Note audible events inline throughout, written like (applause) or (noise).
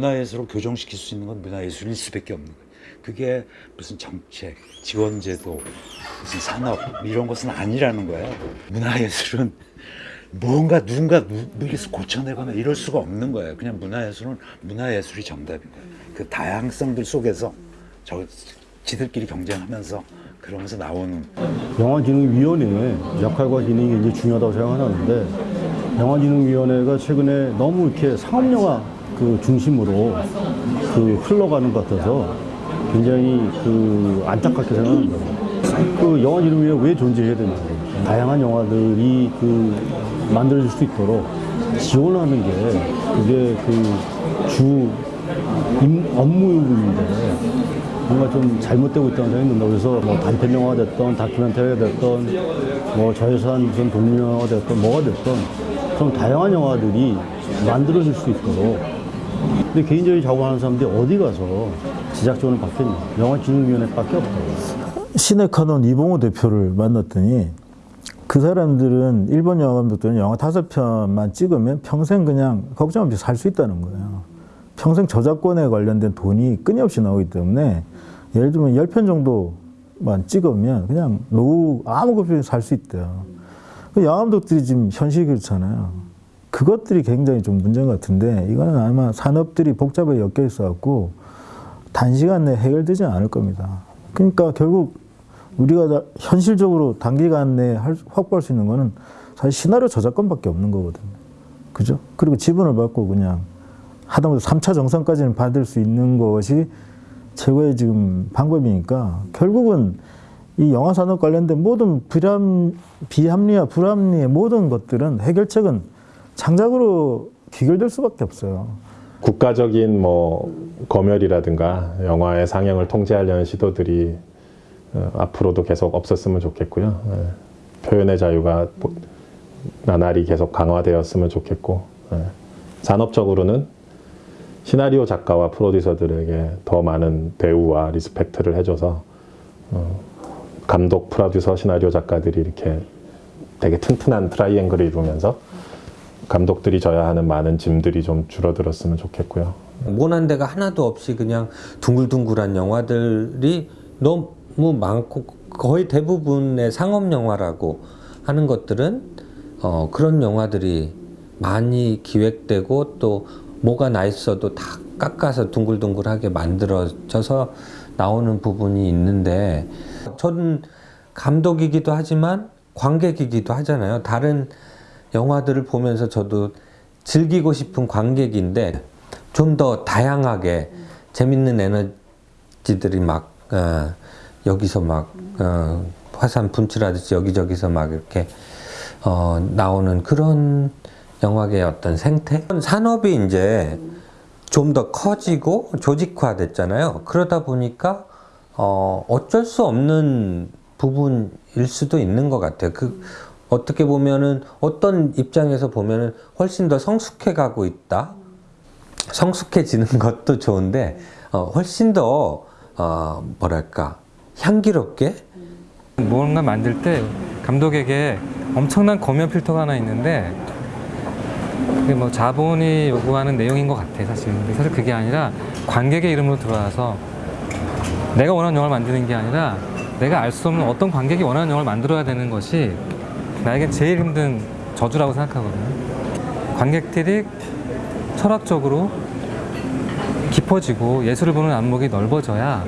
문화예술을 교정시킬 수 있는 건 문화예술일 수밖에 없는 거예요. 그게 무슨 정책, 지원제도, 무슨 산업 이런 것은 아니라는 거예요. 문화예술은 뭔가 누군가 누구에서 고쳐내거나 이럴 수가 없는 거예요. 그냥 문화예술은 문화예술이 정답인 거예요. 그 다양성들 속에서 저 지들끼리 경쟁하면서 그러면서 나오는 영화진흥위원회의 역할과 기능이 굉장히 중요하다고 생각하는데 영화진흥위원회가 최근에 너무 이렇게 상업영화 그 중심으로 그 흘러가는 것 같아서 굉장히 그 안타깝게 생각합니다. 그 영화진흥위원회 왜 존재해야 되는지 다양한 영화들이 그 만들어질 수 있도록 지원하는 게 그게 그주 업무인데 뭔가 좀 잘못되고 있다는 생각이 든다. 그래서 뭐 단편 영화가 됐던 다큐멘터리가 됐던 뭐 저예산 무슨 독립영화가 됐던 뭐가 됐던 그런 다양한 영화들이 만들어질 수 있도록 근데 개인적인 작업하는 사람들이 어디 가서 제작 지원을 받겠냐. 영화진흥위원회밖에 없다고. 시네카논 이봉호 대표를 만났더니 그 사람들은 일본 영화 감독들은 영화 다섯 편만 찍으면 평생 그냥 걱정 없이 살 수 있다는 거예요. 평생 저작권에 관련된 돈이 끊임없이 나오기 때문에 예를 들면 열 편 정도만 찍으면 그냥 노후 아무 걱정 없이 살 수 있대요. 그 영화 감독들이 지금 현실이 그렇잖아요. 그것들이 굉장히 좀 문제인 것 같은데 이거는 아마 산업들이 복잡하게 엮여 있어갖고 단시간 내에 해결되지 않을 겁니다. 그러니까 결국 우리가 다 현실적으로 단기간 내에 할- 확보할 수 있는 거는 사실 시나리오 저작권밖에 없는 거거든요. 그죠? 그리고 지분을 받고 그냥 하다못해 3차 정상까지는 받을 수 있는 것이 최고의 지금 방법이니까 결국은 이 영화 산업 관련된 모든 불합, 비합리와 불합리의 모든 것들은 해결책은 창작으로 귀결될 수밖에 없어요. 국가적인 뭐 검열이라든가 영화의 상영을 통제하려는 시도들이 어, 앞으로도 계속 없었으면 좋겠고요. 예. 표현의 자유가 보- 나날이 계속 강화되었으면 좋겠고 예. 산업적으로는 시나리오 작가와 프로듀서들에게 더 많은 대우와 respect를 해줘서 어, 감독, 프로듀서, 시나리오 작가들이 이렇게 되게 튼튼한 트라이앵글을 이루면서 감독들이 져야 하는 많은 짐들이 좀 줄어들었으면 좋겠고요. 모난 데가 하나도 없이 그냥 둥글둥글한 영화들이 너무 많고 거의 대부분의 상업 영화라고 하는 것들은 어, 그런 영화들이 많이 기획되고 또 뭐가 나 있어도 다 깎아서 둥글둥글하게 만들어져서 나오는 부분이 있는데 저는 감독이기도 하지만 관객이기도 하잖아요. 다른 영화들을 보면서 저도 즐기고 싶은 관객인데 좀 더 다양하게 재밌는 에너지들이 막 어, 여기서 막 어, 화산 분출하듯이 여기저기서 막 이렇게 어, 나오는 그런 영화계의 어떤 생태 산업이 이제 좀 더 커지고 조직화 됐잖아요. 그러다 보니까 어, 어쩔 수 없는 부분일 수도 있는 것 같아요. 그 어떻게 보면은 어떤 입장에서 보면은 훨씬 더 성숙해 가고 있다. 성숙해지는 (laughs) 것도 좋은데 어, 훨씬 더 어, 뭐랄까 향기롭게 무언가 만들 때 감독에게 엄청난 검열 필터가 하나 있는데 그게 뭐 자본이 요구하는 내용인 것 같아 사실 근데 사실 그게 아니라 관객의 이름으로 들어와서 내가 원하는 영화를 만드는 게 아니라 내가 알 수 없는 어떤 관객이 원하는 영화를 만들어야 되는 것이 나에겐 제일 힘든 저주라고 생각하거든요. 관객들이 철학적으로 깊어지고 예술을 보는 안목이 넓어져야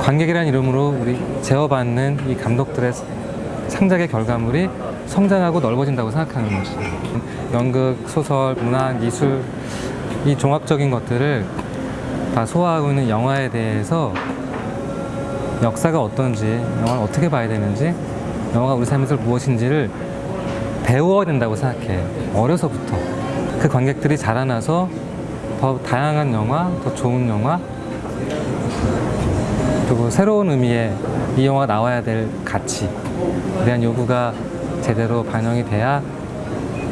관객이라는 이름으로 우리 제어받는 이 감독들의 창작의 결과물이 성장하고 넓어진다고 생각하는 것이 연극, 소설, 문학, 미술 이 종합적인 것들을 다 소화하고 있는 영화에 대해서 역사가 어떤지, 영화를 어떻게 봐야 되는지, 영화가 우리 삶에서 무엇인지를 배워야 된다고 생각해. 어려서부터. 그 관객들이 자라나서 더 다양한 영화, 더 좋은 영화, 그리고 새로운 의미의 이 영화가 나와야 될 가치에 대한 요구가 제대로 반영이 돼야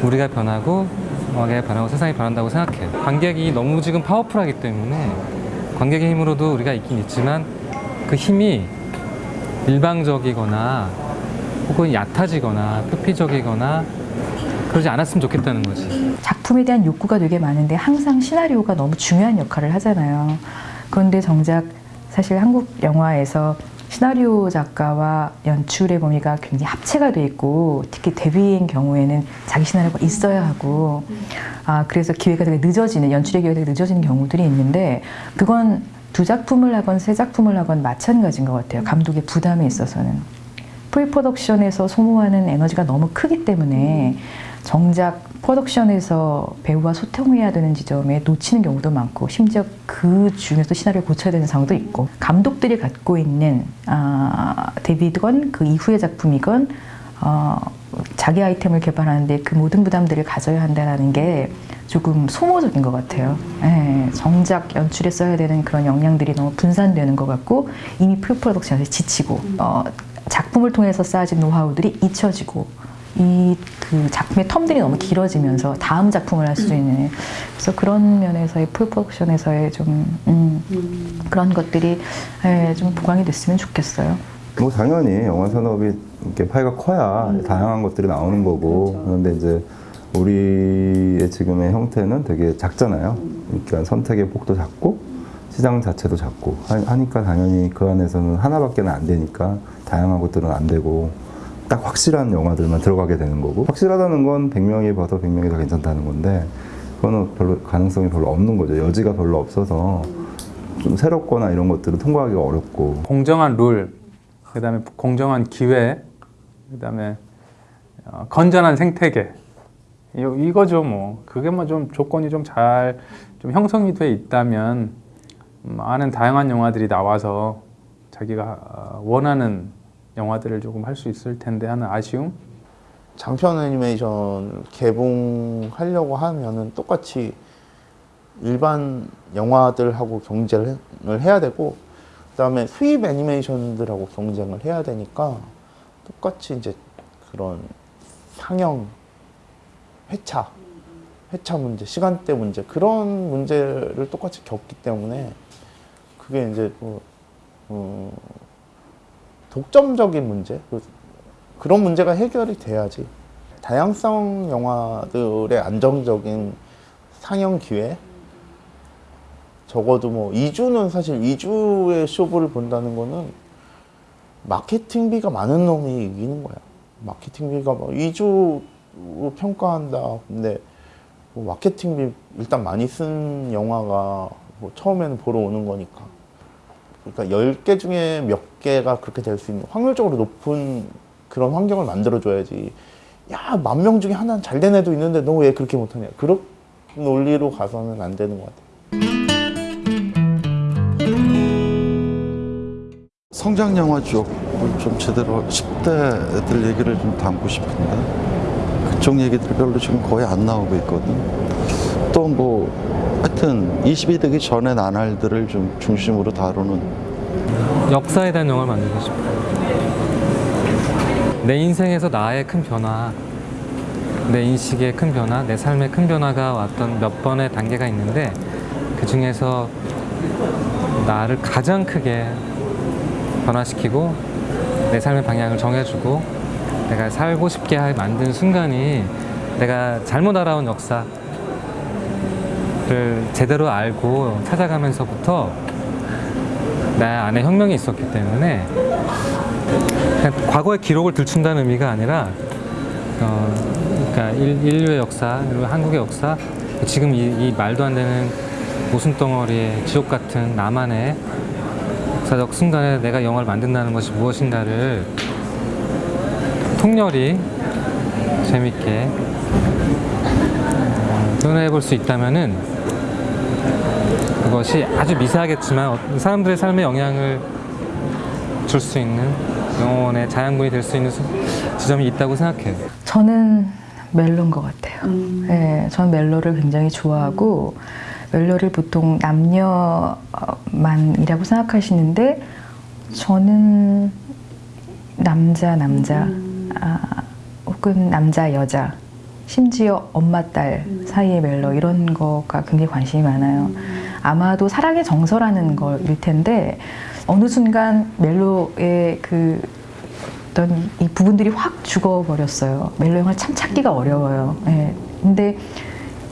우리가 변하고 영화계가 변하고 세상이 변한다고 생각해요. 관객이 너무 지금 파워풀하기 때문에 관객의 힘으로도 우리가 있긴 있지만 그 힘이 일방적이거나 혹은 얕아지거나 표피적이거나 그러지 않았으면 좋겠다는 거지. 작품에 대한 욕구가 되게 많은데 항상 시나리오가 너무 중요한 역할을 하잖아요. 그런데 정작 사실 한국 영화에서 시나리오 작가와 연출의 범위가 굉장히 합체가 돼 있고 특히 데뷔인 경우에는 자기 시나리오가 있어야 하고 아 그래서 기회가 되게 늦어지는 연출의 기회가 되게 늦어지는 경우들이 있는데 그건 두 작품을 하건 세 작품을 하건 마찬가지인 것 같아요. 감독의 부담에 있어서는. pre-production에서 소모하는 에너지가 너무 크기 때문에 정작 프로덕션에서 배우와 소통해야 되는 지점에 놓치는 경우도 많고 심지어 그 중에서 시나리오를 고쳐야 되는 상황도 있고 감독들이 갖고 있는 아, 데뷔건 그 이후의 작품이건 어, 자기 아이템을 개발하는데 그 모든 부담들을 가져야 한다는 게 조금 소모적인 것 같아요. 예, 정작 연출에 써야 되는 그런 역량들이 너무 분산되는 것 같고 이미 pre-production에서 지치고 어, 작품을 통해서 쌓아진 노하우들이 잊혀지고 이 그 작품의 term들이 너무 길어지면서 다음 작품을 할 수 있는 그래서 그런 면에서의 프로덕션에서의 좀 음, 그런 것들이 예, 좀 보강이 됐으면 좋겠어요. 뭐 당연히 영화 산업이 이렇게 파이가 커야 다양한 것들이 나오는 거고 그런데 이제 우리의 지금의 형태는 되게 작잖아요. 그러니까 선택의 폭도 작고 시장 자체도 작고 하- 하니까 당연히 그 안에서는 하나밖에는 안 되니까 다양한 것들은 안 되고 딱 확실한 영화들만 들어가게 되는 거고 확실하다는 건 100명이 봐도 100명이 다 괜찮다는 건데 그거는 별로 가능성이 별로 없는 거죠. 여지가 별로 없어서 좀 새롭거나 이런 것들은 통과하기가 어렵고. 공정한 룰, 그 다음에 공정한 기회, 그 다음에 어, 건전한 생태계. 이- 이거죠 뭐. 그게 뭐 좀 조건이 좀 잘좀 형성이 돼 있다면 음, 많은 다양한 영화들이 나와서 자기가 어, 원하는 영화들을 조금 할 수 있을 텐데 하는 아쉬움? 장편 애니메이션 개봉하려고 하면은 똑같이 일반 영화들하고 경쟁을 해야 되고 그 다음에 수입 애니메이션들하고 경쟁을 해야 되니까 똑같이 이제 그런 상영 회차 회차 문제 시간대 문제 그런 문제를 똑같이 겪기 때문에 그게 이제 뭐 어, 독점적인 문제? 그- 그런 문제가 해결이 돼야지. 다양성 영화들의 안정적인 상영 기회? 적어도 뭐 2주는 사실 2주의 쇼부를 본다는 거는 마케팅비가 많은 놈이 이기는 거야. 마케팅비가 뭐 2주 평가한다. 근데 뭐 마케팅비 일단 많이 쓴 영화가 뭐 처음에는 보러 오는 거니까. 그러니까 10개 중에 몇 개가 그렇게 될 수 있는 확률적으로 높은 그런 환경을 만들어줘야지. 야 만 명 중에 하나는 잘 된 애도 있는데 너 왜 그렇게 못하냐. 그런 논리로 가서는 안 되는 것 같아요. 성장 영화 쪽을 좀 제대로 10대 애들 얘기를 좀 담고 싶은데 그쪽 얘기들 별로 지금 거의 안 나오고 있거든. 또 뭐 하여튼 20이 되기 전에 나날들을 좀 중심으로 다루는 역사에 대한 영화를 만들고 싶어. 내 인생에서 나의 큰 변화, 내 인식의 큰 변화, 내 삶의 큰 변화가 왔던 몇 번의 단계가 있는데 그 중에서 나를 가장 크게 변화시키고 내 삶의 방향을 정해주고 내가 살고 싶게 하- 만든 순간이 내가 잘못 알아온 역사 를 제대로 알고 찾아가면서부터 내 안에 혁명이 있었기 때문에 과거의 기록을 들춘다는 의미가 아니라 어, 그러니까 인- 인류의 역사, 그리고 한국의 역사, 지금 이, 이 말도 안 되는 모순 덩어리의 지옥 같은 나만의 역사적 순간에 내가 영화를 만든다는 것이 무엇인가를 통렬히 재밌게 어, 표현해 볼 수 있다면은 그것이 아주 미세하겠지만 어- 사람들의 삶에 영향을 줄 수 있는 영혼의 자양분이 될 수 있는 수- 지점이 있다고 생각해요. 저는 멜로인 것 같아요. 네, 저는 멜로를 굉장히 좋아하고 멜로를 보통 남녀만이라고 생각하시는데 저는 남자 남자 아, 혹은 남자 여자 심지어 엄마 딸 사이의 멜로 이런 거가 굉장히 관심이 많아요. 아마도 사랑의 정서라는 거일 텐데 어느 순간 멜로의 그 어떤 이 부분들이 확 죽어버렸어요. 멜로 영화를 참 찾기가 어려워요. 예. 근데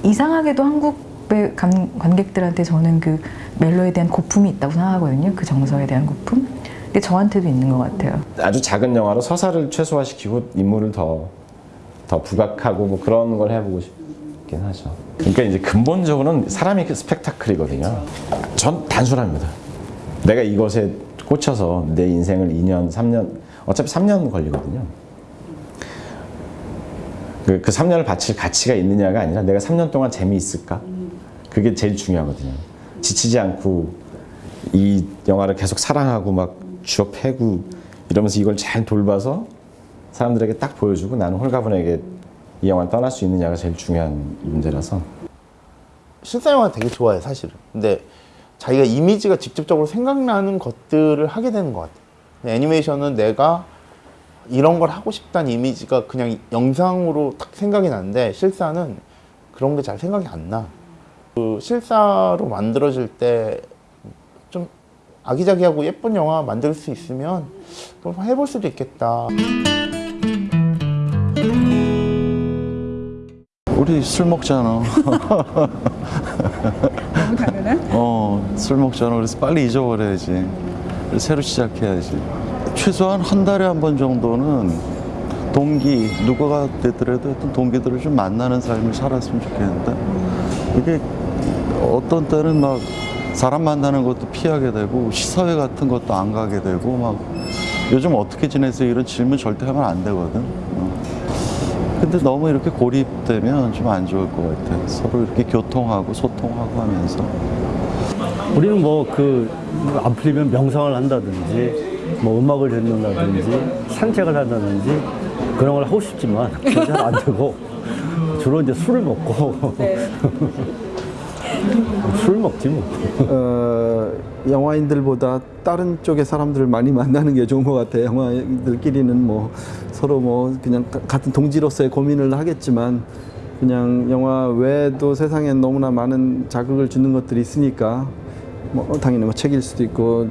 이상하게도 한국의 감- 관객들한테 저는 그 멜로에 대한 고품이 있다고 생각하거든요. 그 정서에 대한 고품. 근데 저한테도 있는 것 같아요. 아주 작은 영화로 서사를 최소화시키고 인물을 더, 더 부각하고 뭐 그런 걸 해보고 싶긴 하죠. 그러니까 이제 근본적으로는 사람이 그 스펙타클이거든요. 전 단순합니다. 내가 이것에 꽂혀서 내 인생을 2년, 3년, 어차피 3년 걸리거든요. 그, 그 3년을 바칠 가치가 있느냐가 아니라 내가 3년 동안 재미있을까? 그게 제일 중요하거든요. 지치지 않고 이 영화를 계속 사랑하고 막 패고 이러면서 이걸 잘 돌봐서 사람들에게 딱 보여주고 나는 홀가분에게 이 영화를 떠날 수 있느냐가 제일 중요한 문제라서 실사 영화 되게 좋아해 사실은. 근데 자기가 이미지가 직접적으로 생각나는 것들을 하게 되는 것 같아. 애니메이션은 내가 이런 걸 하고 싶다는 이미지가 그냥 영상으로 딱 생각이 나는데 실사는 그런 게 잘 생각이 안 나. 그 실사로 만들어질 때 좀 아기자기하고 예쁜 영화 만들 수 있으면 해볼 수도 있겠다. 우리 술 먹잖아. 너무 당연한? 어, 술 먹잖아. 그래서 빨리 잊어버려야지. 새로 시작해야지. 최소한 한 달에 한 번 정도는 동기, 누구가 되더라도 어떤 동기들을 좀 만나는 삶을 살았으면 좋겠는데, 이게 어떤 때는 막 사람 만나는 것도 피하게 되고, 시사회 같은 것도 안 가게 되고, 막 요즘 어떻게 지내세요? 이런 질문 절대 하면 안 되거든. 어. 근데 너무 이렇게 고립되면 좀 안 좋을 것 같아. 서로 이렇게 교통하고 소통하고 하면서. 우리는 뭐 그 안 풀리면 명상을 한다든지 뭐 음악을 듣는다든지 산책을 한다든지 그런 걸 하고 싶지만 (laughs) 잘 안 되고 주로 이제 술을 먹고 (laughs) 술 먹지 뭐. 어, 영화인들보다 다른 쪽의 사람들을 많이 만나는 게 좋은 것 같아요. 영화인들끼리는 뭐 서로 뭐 그냥 가- 같은 동지로서의 고민을 하겠지만 그냥 영화 외에도 세상엔 너무나 많은 자극을 주는 것들이 있으니까 뭐 당연히 뭐 책일 수도 있고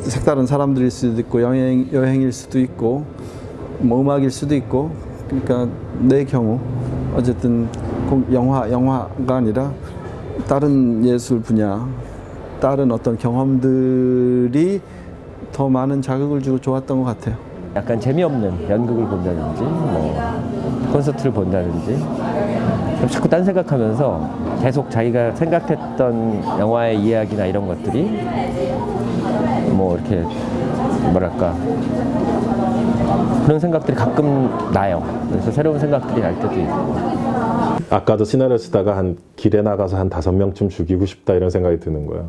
색다른 사람들일 수도 있고 여행 여행일 수도 있고 뭐 음악일 수도 있고 그러니까 내 경우 어쨌든 꼭 영화 영화가 아니라 다른 예술 분야 다른 어떤 경험들이 더 많은 자극을 주고 좋았던 것 같아요. 약간 재미없는 연극을 본다든지 뭐 콘서트를 본다든지 자꾸 딴 생각하면서 계속 자기가 생각했던 영화의 이야기나 이런 것들이 뭐 이렇게 뭐랄까 그런 생각들이 가끔 나요. 그래서 새로운 생각들이 날 때도 있고. 아까도 시나리오 쓰다가 한 길에 나가서 한 다섯 명쯤 죽이고 싶다 이런 생각이 드는 거예요.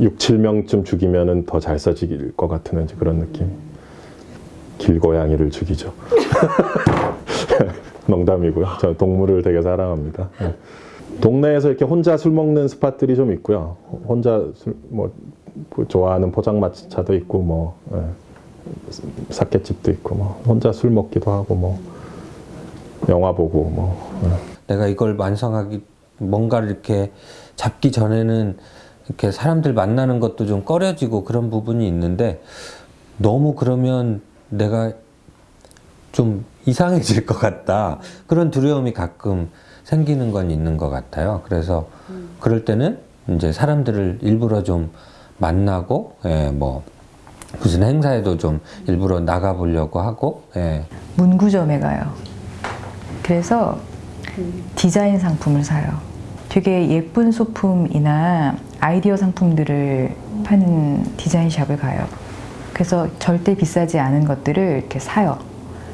6, 7명쯤 죽이면은 더잘 써질 것 같은 그런 느낌. 길고양이를 죽이죠. (laughs) 농담이고요. 저는 동물을 되게 사랑합니다. 네. 동네에서 이렇게 혼자 술 먹는 spot들이 좀 있고요. 혼자 술, 뭐, 좋아하는 포장마차도 있고, 뭐, 예. 사케집도 있고, 뭐, 혼자 술 먹기도 하고, 뭐, 영화 보고, 뭐. 예. 내가 이걸 완성하기 뭔가를 이렇게 잡기 전에는 이렇게 사람들 만나는 것도 좀 꺼려지고 그런 부분이 있는데 너무 그러면 내가 좀 이상해질 것 같다 그런 두려움이 가끔 생기는 건 있는 것 같아요. 그래서 그럴 때는 이제 사람들을 일부러 좀 만나고 예, 뭐 무슨 행사에도 좀 일부러 나가 보려고 하고 예. 문구점에 가요. 그래서 디자인 상품을 사요. 되게 예쁜 소품이나 아이디어 상품들을 파는 디자인샵을 가요. 그래서 절대 비싸지 않은 것들을 이렇게 사요.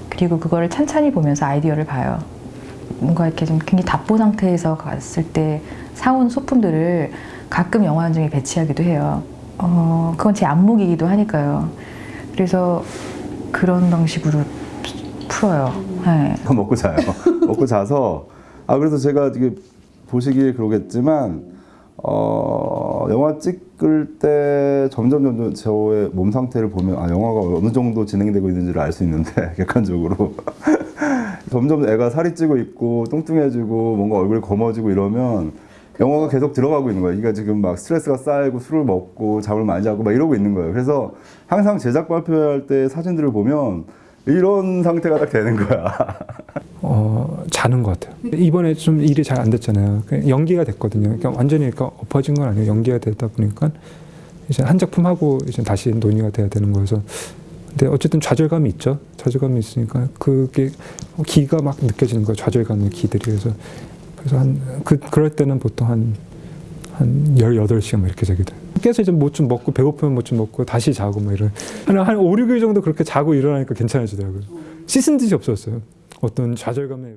그리고 그거를 찬찬히 보면서 아이디어를 봐요. 뭔가 이렇게 좀 굉장히 답보 상태에서 갔을 때 사온 소품들을 가끔 영화 현장에 배치하기도 해요. 어, 그건 제 안목이기도 하니까요. 그래서 그런 방식으로 풀어요. 네. 먹고 자요. (laughs) 먹고 자서 아 그래서 제가 이게 보시기에 그러겠지만 어 영화 찍을 때 점점 점점 저의 몸 상태를 보면 아 영화가 어느 정도 진행되고 있는지를 알 수 있는데 (laughs) 객관적으로 (laughs) 점점 애가 살이 찌고 있고 뚱뚱해지고 뭔가 얼굴이 검어지고 이러면 영화가 계속 들어가고 있는 거예요. 그러니까 지금 막 스트레스가 쌓이고 술을 먹고 잠을 많이 자고 막 이러고 있는 거예요. 그래서 항상 제작 발표할 때 사진들을 보면 이런 상태가 딱 되는 거야. 어, 자는 것 같아요. 이번에 좀 일이 잘 안 됐잖아요. 그냥 연기가 됐거든요. 그러니까 완전히 그러니까 엎어진 건 아니에요. 연기가 되다 보니까 이제 한 작품 하고 이제 다시 논의가 돼야 되는 거여서. 근데 어쨌든 좌절감이 있죠. 좌절감이 있으니까 그게 기가 막 느껴지는 거예요. 좌절감의 기들이. 그래서 그래서 한 그 그럴 때는 보통 한한 18시간 막 이렇게 자게 돼요. 깨서 이제 뭐 좀 먹고 배고프면 뭐 좀 먹고 다시 자고 막 이런 한, 한 5, 6일 정도 그렇게 자고 일어나니까 괜찮아지더라고요. 씻은 듯이 없었어요. 어떤 좌절감에